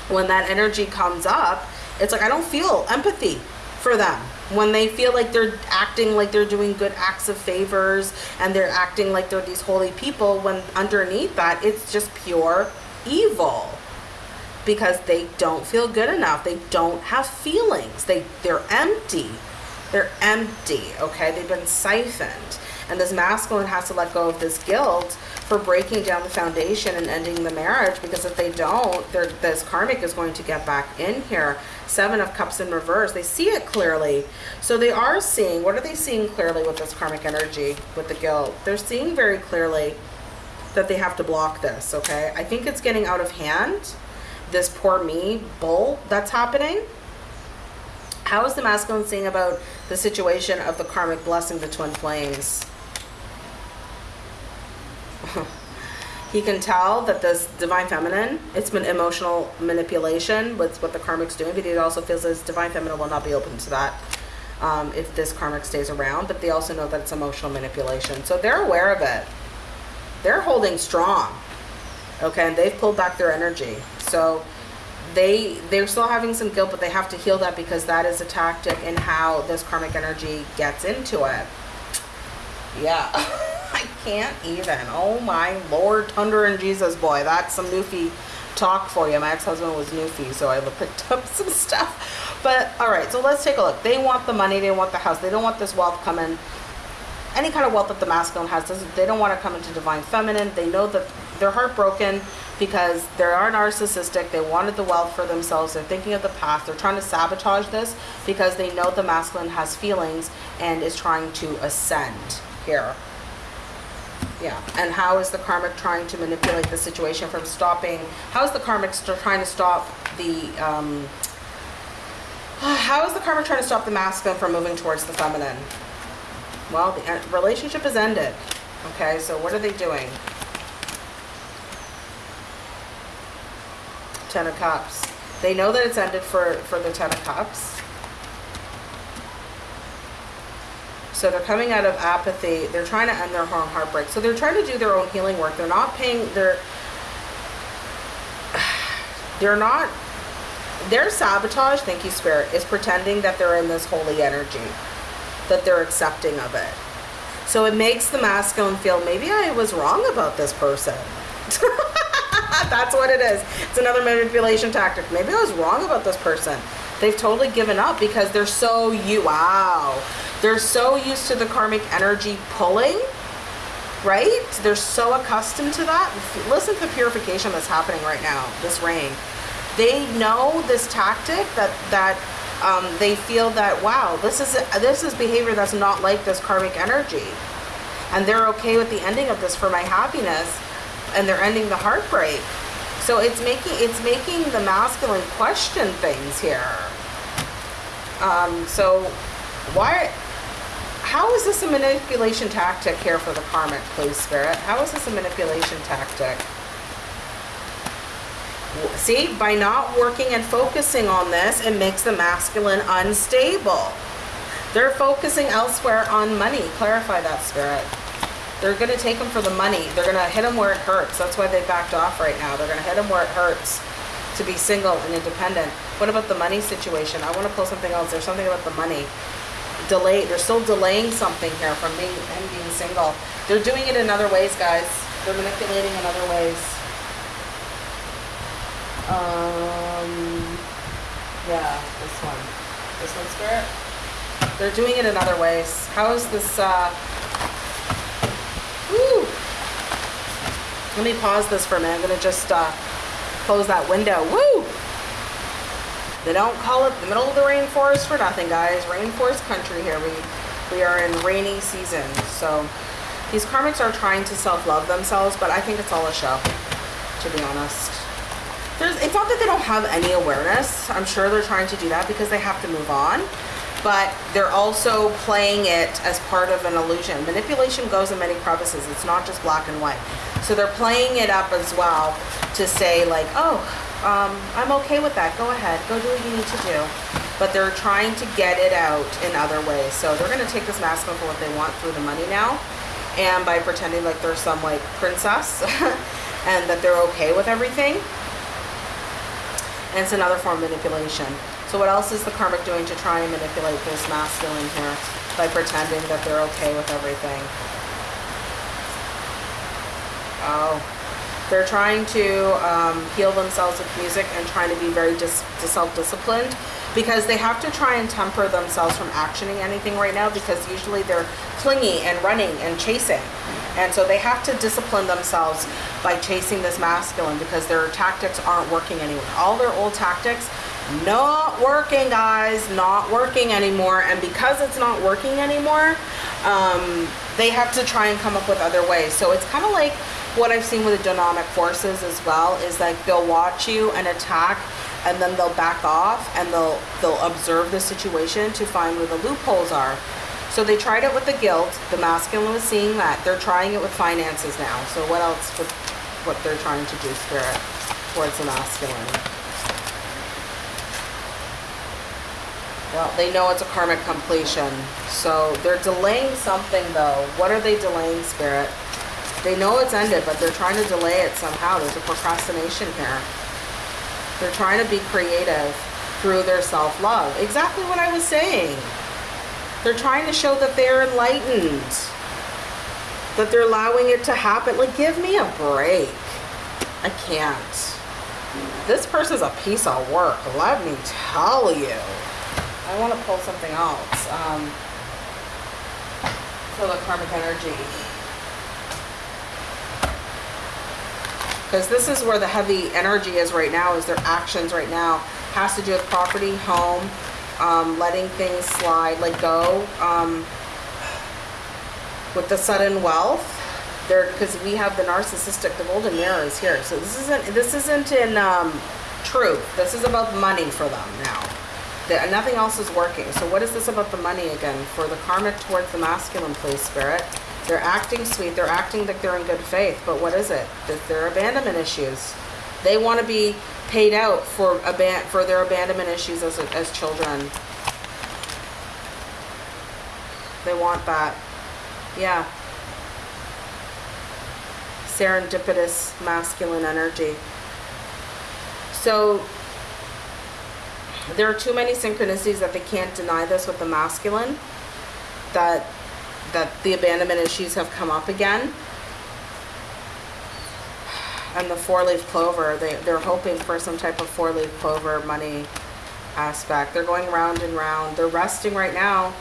when that energy comes up, it's like I don't feel empathy for them. When they feel like they're acting like they're doing good acts of favors and they're acting like they're these holy people when underneath that it's just pure evil. Because they don't feel good enough. They don't have feelings. They they're empty. They're empty okay? They've been siphoned. And this masculine has to let go of this guilt for breaking down the foundation and ending the marriage because if they don't, this karmic is going to get back in here. Seven of Cups in reverse. They see it clearly. So they are seeing, what are they seeing clearly with this karmic energy, with the guilt? They're seeing very clearly that they have to block this, okay? I think it's getting out of hand, this poor me bull that's happening. How is the masculine seeing about the situation of the karmic blessing the twin flames? He can tell that this divine feminine, it's been emotional manipulation with what the karmic's doing, but he also feels this divine feminine will not be open to that um, if this karmic stays around, but they also know that it's emotional manipulation. So they're aware of it. They're holding strong, okay, and they've pulled back their energy. So they, they're still having some guilt, but they have to heal that because that is a tactic in how this karmic energy gets into it. Yeah. <laughs> I can't even. Oh my lord, Thunder and Jesus boy. That's some Newfie talk for you. My ex-husband was Newfie, so I picked up some <laughs> stuff. But all right, so let's take a look. They want the money, they want the house. They don't want this wealth coming. Any kind of wealth that the masculine has, they don't want to come into divine feminine. They know that they're heartbroken because they are narcissistic. They wanted the wealth for themselves. They're thinking of the past. They're trying to sabotage this because they know the masculine has feelings and is trying to ascend here. Yeah, and how is the karmic trying to manipulate the situation from stopping? How is the karmic trying to stop the, um, how is the karmic trying to stop the masculine from moving towards the feminine? Well, the relationship is ended. Okay, so what are they doing? Ten of Cups. They know that it's ended for, for the Ten of Cups. So they're coming out of apathy. They're trying to end their own heartbreak. So they're trying to do their own healing work. They're not paying. They're <sighs> they're not. Their sabotage, thank you, Spirit, is pretending that they're in this holy energy, that they're accepting of it. So it makes the masculine feel maybe I was wrong about this person. <laughs> That's what it is. It's another manipulation tactic. Maybe I was wrong about this person. They've totally given up because they're so you wow. They're so used to the karmic energy pulling, right? They're so accustomed to that. Listen to the purification that's happening right now. This rain. They know this tactic that that um, they feel that wow, this is this is behavior that's not like this karmic energy, and they're okay with the ending of this for my happiness, and they're ending the heartbreak. So it's making it's making the masculine question things here. Um, so why? How is this a manipulation tactic here for the karmic, please, spirit? How is this a manipulation tactic? See, by not working and focusing on this, it makes the masculine unstable. They're focusing elsewhere on money. Clarify that, spirit. They're going to take them for the money. They're going to hit them where it hurts. That's why they backed off right now. They're going to hit them where it hurts to be single and independent. What about the money situation? I want to pull something else. There's something about the money. Delay. They're still delaying something here from being him being single. They're doing it in other ways, guys. They're manipulating in other ways. Um, yeah, this one. This one, Spirit. They're doing it in other ways. How is this? Uh, Woo! Let me pause this for a minute. I'm going to just uh, close that window. Woo! They don't call it the middle of the rainforest for nothing, guys. Rainforest country here. We, we are in rainy season. So these karmics are trying to self-love themselves, but I think it's all a show, to be honest. There's, it's not that they don't have any awareness. I'm sure they're trying to do that because they have to move on but they're also playing it as part of an illusion. Manipulation goes in many crevices. It's not just black and white. So they're playing it up as well to say like, oh, um, I'm okay with that. Go ahead. Go do what you need to do. But they're trying to get it out in other ways. So they're going to take this masculine for what they want through the money now. And by pretending like they're some like princess <laughs> and that they're okay with everything. And it's another form of manipulation. So what else is the karmic doing to try and manipulate this masculine here by pretending that they're okay with everything? Oh, they're trying to um, heal themselves with music and trying to be very dis- self-disciplined because they have to try and temper themselves from actioning anything right now because usually they're clingy and running and chasing. And so they have to discipline themselves by chasing this masculine because their tactics aren't working anymore. All their old tactics not working guys not working anymore and because it's not working anymore um, they have to try and come up with other ways so it's kind of like what I've seen with the demonic forces as well is like they'll watch you and attack and then they'll back off and they'll they'll observe the situation to find where the loopholes are so they tried it with the guilt the masculine was seeing that they're trying it with finances now so what else with what they're trying to do spirit towards the masculine Well, they know it's a karmic completion. So they're delaying something though. What are they delaying, Spirit? They know it's ended, but they're trying to delay it somehow. There's a procrastination here. They're trying to be creative through their self-love. Exactly what I was saying. They're trying to show that they're enlightened. That they're allowing it to happen. Like, give me a break. I can't. This person's a piece of work, let me tell you. I want to pull something else. Um, for the karmic energy. Because this is where the heavy energy is right now, is their actions right now. Has to do with property, home, um, letting things slide, let go. Um, with the sudden wealth, there because we have the narcissistic, the golden mirror is here. So this isn't this isn't in um, truth. This is about money for them now that nothing else is working. So what is this about the money again? For the karmic towards the masculine, please, spirit. They're acting sweet. They're acting like they're in good faith. But what is it? That they're abandonment issues. They want to be paid out for aban for their abandonment issues as, as children. They want that. Yeah. Serendipitous masculine energy. So there are too many synchronicities that they can't deny this with the masculine that that the abandonment issues have come up again. And the four-leaf clover they, they're hoping for some type of four-leaf clover money aspect. They're going round and round. They're resting right now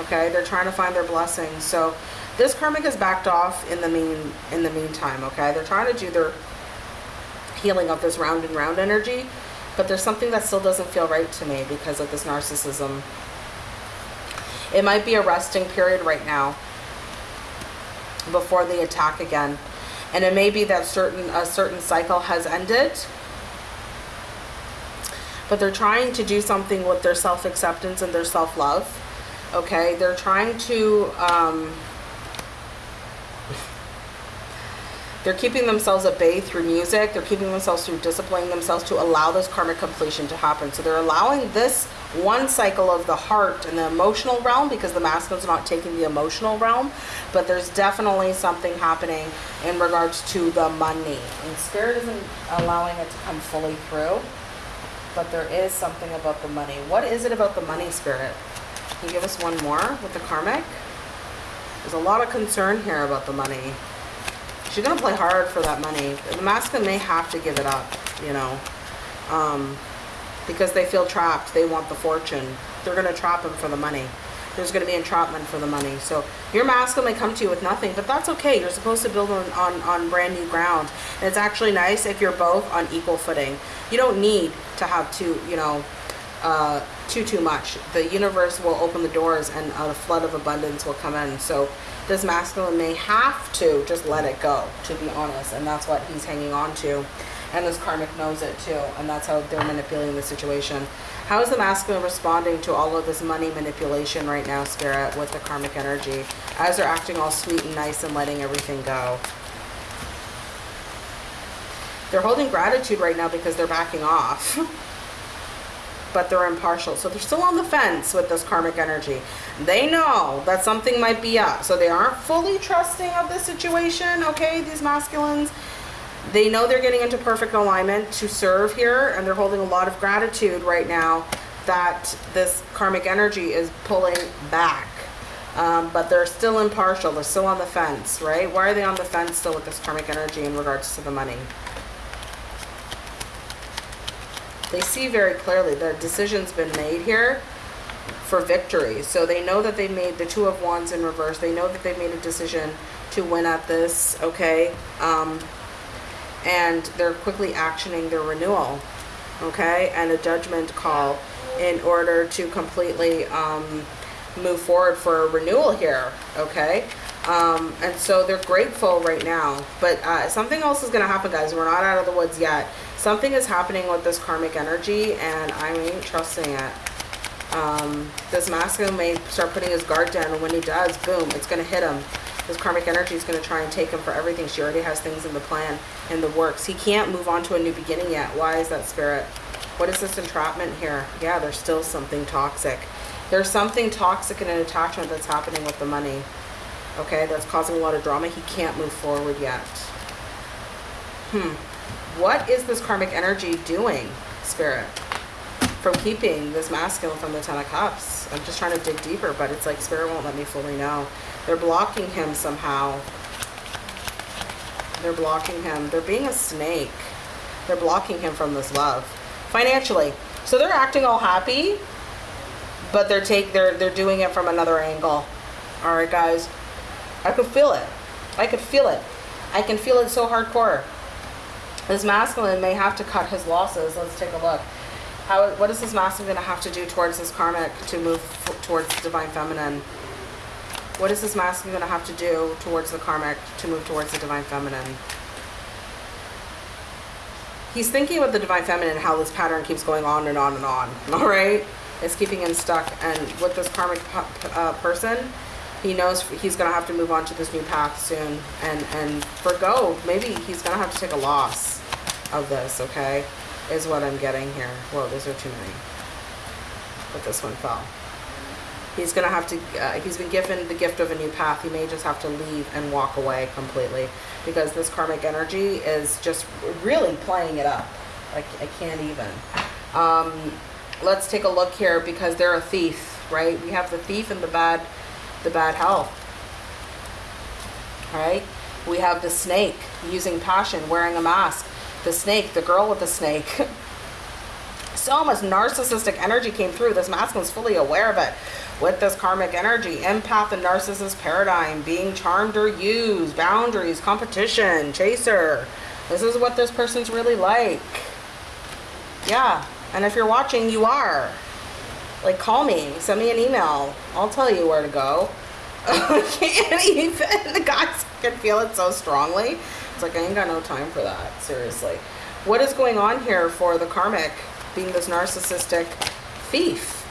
okay? They're trying to find their blessings. So this karmic has backed off in the mean in the meantime okay? They're trying to do their healing of this round and round energy but there's something that still doesn't feel right to me because of this narcissism it might be a resting period right now before the attack again. And it may be that certain a certain cycle has ended. But they're trying to do something with their self-acceptance and their self-love okay? They're trying to um, they're keeping themselves at bay through music. They're keeping themselves through disciplining themselves to allow this karmic completion to happen. So they're allowing this one cycle of the heart and the emotional realm because the masculine's not taking the emotional realm but there's definitely something happening in regards to the money. And spirit isn't allowing it to come fully through but there is something about the money. What is it about the money spirit? Can you give us one more with the karmic? There's a lot of concern here about the money. She's gonna play hard for that money. The masculine may have to give it up you know? Um, because they feel trapped. They want the fortune. They're going to trap him for the money. There's going to be entrapment for the money. So your masculine may come to you with nothing, but that's okay. You're supposed to build on, on, on brand new ground. And it's actually nice if you're both on equal footing. You don't need to have too, you know, uh, too, too much. The universe will open the doors and a flood of abundance will come in. So this masculine may have to just let it go, to be honest. And that's what he's hanging on to and this karmic knows it too and that's how they're manipulating the situation. How is the masculine responding to all of this money manipulation right now spirit with the karmic energy as they're acting all sweet and nice and letting everything go? They're holding gratitude right now because they're backing off <laughs> but they're impartial. So they're still on the fence with this karmic energy. They know that something might be up. So they aren't fully trusting of the situation okay these masculines they know they're getting into perfect alignment to serve here and they're holding a lot of gratitude right now that this karmic energy is pulling back. Um, but they're still impartial. They're still on the fence right? Why are they on the fence still with this karmic energy in regards to the money? They see very clearly the decision's been made here for victory. So they know that they made the two of wands in reverse. They know that they made a decision to win at this okay? Um, and they're quickly actioning their renewal okay? And a judgment call in order to completely um, move forward for a renewal here okay? Um, and so they're grateful right now but uh, something else is going to happen guys. We're not out of the woods yet. Something is happening with this karmic energy and I ain't trusting it. Um, this masculine may start putting his guard down and when he does boom it's going to hit him this karmic energy is going to try and take him for everything. She already has things in the plan, in the works. He can't move on to a new beginning yet. Why is that spirit? What is this entrapment here? Yeah, there's still something toxic. There's something toxic in an attachment that's happening with the money. Okay, that's causing a lot of drama. He can't move forward yet. Hmm. What is this karmic energy doing, spirit? From keeping this masculine from the Ten of Cups. I'm just trying to dig deeper, but it's like spirit won't let me fully know. They're blocking him somehow. They're blocking him. They're being a snake. They're blocking him from this love. Financially. So they're acting all happy, but they're take they're they're doing it from another angle. Alright guys. I could feel it. I could feel it. I can feel it so hardcore. This masculine may have to cut his losses. Let's take a look. How, what is this masculine going to have to do towards this karmic to move towards the divine feminine? What is this masculine going to have to do towards the karmic to move towards the divine feminine? He's thinking about the divine feminine, how this pattern keeps going on and on and on. <laughs> All right? It's keeping him stuck. And with this karmic uh, person, he knows he's going to have to move on to this new path soon and, and forgo. Maybe he's going to have to take a loss of this, okay? Is what I'm getting here. Whoa, those are too many. But this one fell. He's gonna have to, uh, he's been given the gift of a new path. He may just have to leave and walk away completely because this karmic energy is just really playing it up. Like, I can't even. Um, let's take a look here because they're a thief, right? We have the thief and the bad, the bad health. Right? We have the snake using passion, wearing a mask. The snake, the girl with the snake. <laughs> so much narcissistic energy came through. This masculine is fully aware of it. With this karmic energy, empath and narcissist paradigm, being charmed or used, boundaries, competition, chaser. This is what this person's really like. Yeah, and if you're watching, you are. Like, call me, send me an email. I'll tell you where to go. I <laughs> can't even. The guys can feel it so strongly. It's like, I ain't got no time for that. Seriously. What is going on here for the karmic being this narcissistic thief?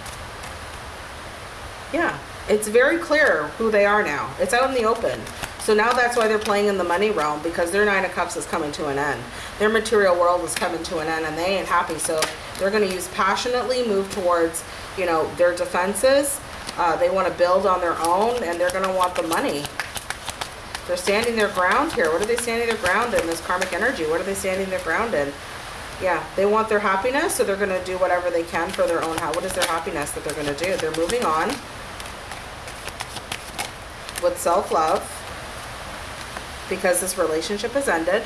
Yeah, it's very clear who they are now. It's out in the open. So now that's why they're playing in the money realm because their Nine of Cups is coming to an end. Their material world is coming to an end and they ain't happy. So they're going to use passionately move towards, you know, their defenses. Uh, they want to build on their own and they're going to want the money. They're standing their ground here. What are they standing their ground in? This karmic energy. What are they standing their ground in? Yeah, they want their happiness, so they're going to do whatever they can for their own. What is their happiness that they're going to do? They're moving on with self-love because this relationship has ended.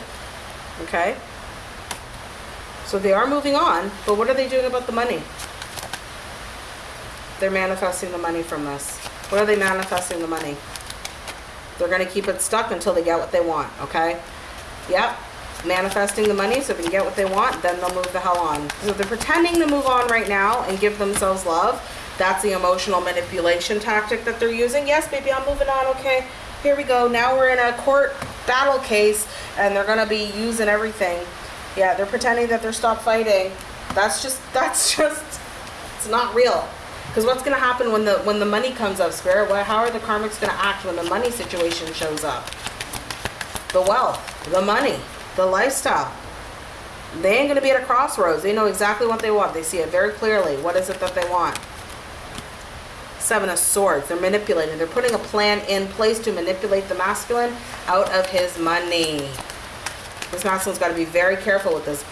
Okay? So they are moving on, but what are they doing about the money? They're manifesting the money from this. What are they manifesting the money? They're going to keep it stuck until they get what they want, okay? Yep. Manifesting the money so if they can get what they want, then they'll move the hell on. So they're pretending to move on right now and give themselves love. That's the emotional manipulation tactic that they're using. Yes, baby, I'm moving on, okay? here we go. Now we're in a court battle case and they're going to be using everything. Yeah, they're pretending that they're stopped fighting. That's just, <laughs> that's just, it's not real. Because what's going to happen when the when the money comes up, Spirit? Well, how are the karmics going to act when the money situation shows up? The wealth, the money, the lifestyle. They ain't going to be at a crossroads. They know exactly what they want. They see it very clearly. What is it that they want? Seven of Swords. They're manipulating. They're putting a plan in place to manipulate the masculine out of his money. This masculine's got to be very careful with this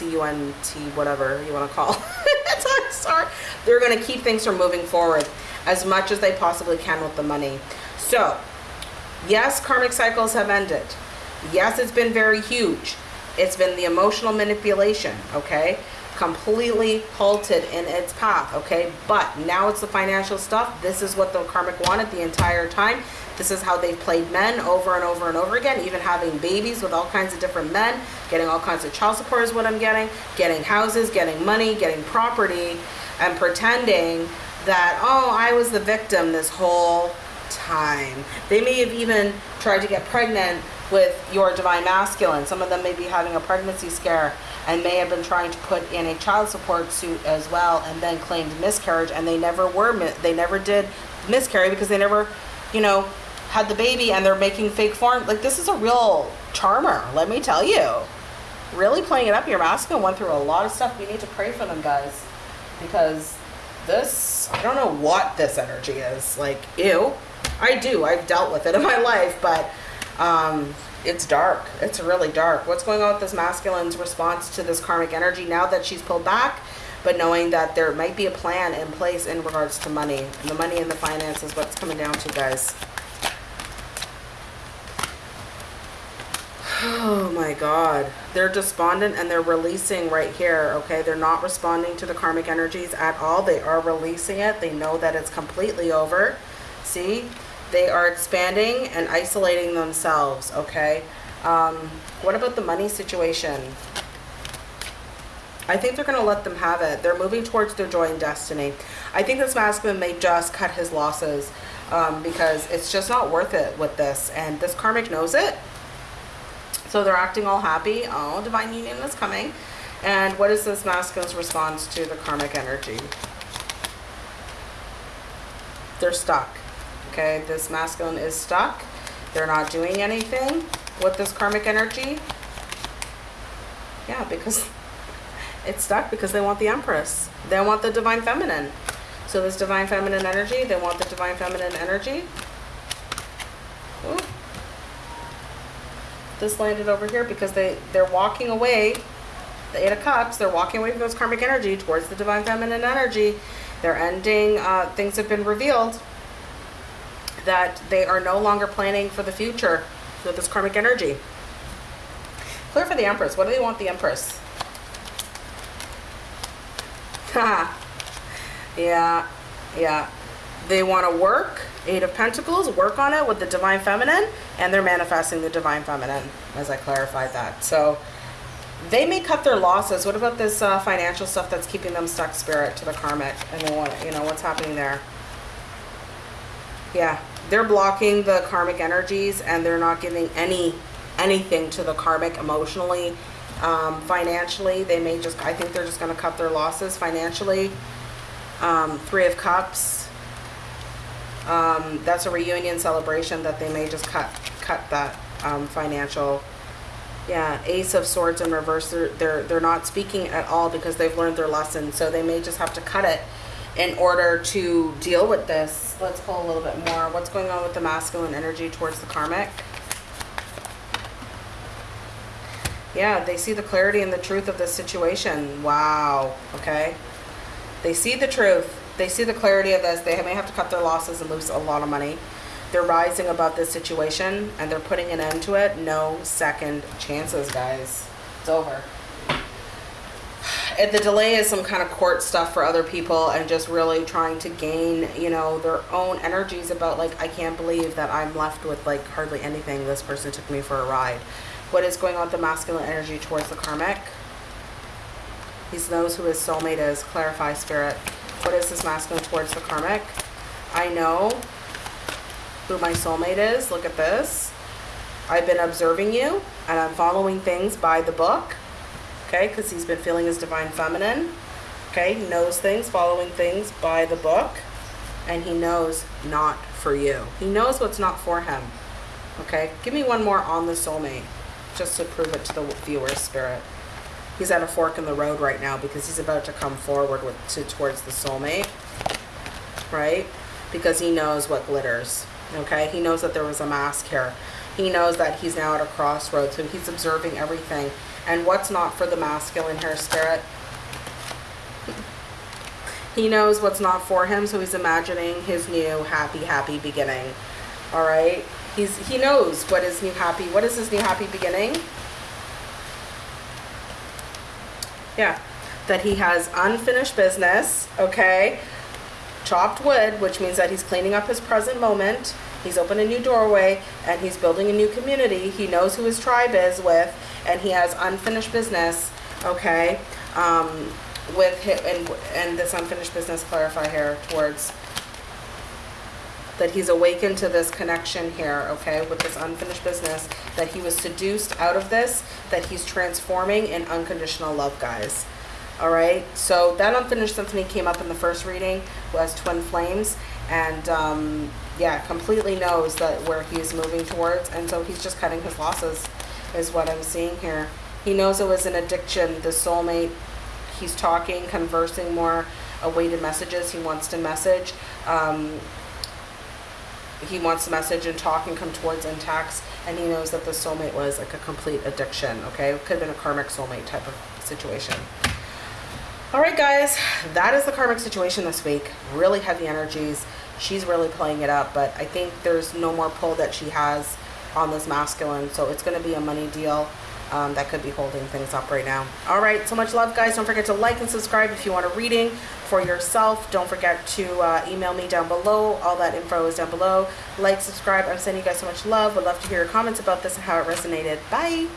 B-I-T-C-U-N-T, whatever you want to call it. <laughs> Sorry. They're going to keep things from moving forward as much as they possibly can with the money. So, yes, karmic cycles have ended. Yes, it's been very huge. It's been the emotional manipulation, okay? completely halted in its path, okay? But now it's the financial stuff. This is what the karmic wanted the entire time. This is how they've played men over and over and over again, even having babies with all kinds of different men, getting all kinds of child support is what I'm getting, getting houses, getting money, getting property, and pretending that, oh, I was the victim this whole time. They may have even tried to get pregnant with your divine masculine. Some of them may be having a pregnancy scare and may have been trying to put in a child support suit as well and then claimed miscarriage and they never were they never did miscarry because they never you know had the baby and they're making fake form like this is a real charmer let me tell you really playing it up your masculine went through a lot of stuff we need to pray for them guys because this i don't know what this energy is like ew i do i've dealt with it in my life but um it's dark. It's really dark. What's going on with this masculine's response to this karmic energy now that she's pulled back, but knowing that there might be a plan in place in regards to money. The money and the finances, what's coming down to, guys. Oh my God. They're despondent and they're releasing right here, okay? They're not responding to the karmic energies at all. They are releasing it. They know that it's completely over. See? They are expanding and isolating themselves, okay? Um, what about the money situation? I think they're going to let them have it. They're moving towards their joy and destiny. I think this masculine may just cut his losses um, because it's just not worth it with this. And this karmic knows it. So they're acting all happy. Oh, divine union is coming. And what is this masculine's response to the karmic energy? They're stuck. Okay, this masculine is stuck. They're not doing anything with this karmic energy. Yeah, because <laughs> it's stuck because they want the Empress. They want the Divine Feminine. So this divine feminine energy, they want the divine feminine energy. Ooh. This landed over here because they, they're walking away, the Eight of Cups, they're walking away from those karmic energy towards the divine feminine energy. They're ending, uh, things have been revealed that they are no longer planning for the future with this karmic energy. Clear for the Empress. What do they want the Empress? <laughs> yeah, yeah. They want to work, Eight of Pentacles, work on it with the Divine Feminine, and they're manifesting the Divine Feminine, as I clarified that. So they may cut their losses. What about this uh, financial stuff that's keeping them stuck, Spirit, to the karmic? And they want, you know, what's happening there? Yeah, they're blocking the karmic energies, and they're not giving any anything to the karmic emotionally, um, financially. They may just, I think they're just going to cut their losses financially. Um, Three of Cups. Um, that's a reunion celebration that they may just cut cut that um, financial. Yeah, Ace of Swords in reverse. They're, they're they're not speaking at all because they've learned their lesson. So they may just have to cut it in order to deal with this. Let's pull a little bit more. What's going on with the masculine energy towards the karmic? Yeah, they see the clarity and the truth of this situation. Wow. Okay. They see the truth. They see the clarity of this. They may have to cut their losses and lose a lot of money. They're rising above this situation and they're putting an end to it. No second chances, guys. It's over. And the delay is some kind of court stuff for other people and just really trying to gain, you know, their own energies about like, I can't believe that I'm left with like hardly anything. This person took me for a ride. What is going on with the masculine energy towards the karmic? He knows who his soulmate is. Clarify, spirit. What is this masculine towards the karmic? I know who my soulmate is. Look at this. I've been observing you and I'm following things by the book. Okay, because he's been feeling his divine feminine. Okay, he knows things, following things by the book. And he knows not for you. He knows what's not for him. Okay, give me one more on the soulmate just to prove it to the viewer's spirit. He's at a fork in the road right now because he's about to come forward with to towards the soulmate, right? Because he knows what glitters. Okay, he knows that there was a mask here. He knows that he's now at a crossroads, so he's observing everything. And what's not for the masculine here, spirit? <laughs> He knows what's not for him, so he's imagining his new happy, happy beginning. All right? He's he knows what is new happy. What is his new happy beginning? Yeah, that he has unfinished business. Okay, chopped wood, which means that he's cleaning up his present moment. He's opened a new doorway and he's building a new community. He knows who his tribe is with, and he has unfinished business. Okay, um, with him and and this unfinished business clarify here towards that he's awakened to this connection here, okay, with this unfinished business, that he was seduced out of this, that he's transforming in unconditional love, guys. All right, so that unfinished symphony came up in the first reading was twin flames, and um, yeah, completely knows that where he's moving towards, and so he's just cutting his losses, is what I'm seeing here. He knows it was an addiction, the soulmate. He's talking, conversing more, awaited messages he wants to message. Um, he wants to message and talk and come towards and tax and he knows that the soulmate was like a complete addiction okay? It could have been a karmic soulmate type of situation. All right guys that is the karmic situation this week. Really heavy energies. She's really playing it up but i think there's no more pull that she has on this masculine so it's going to be a money deal um, that could be holding things up right now. All right, so much love, guys. Don't forget to like and subscribe if you want a reading for yourself. Don't forget to uh, email me down below. All that info is down below. Like, subscribe. I'm sending you guys so much love. Would love to hear your comments about this and how it resonated. Bye.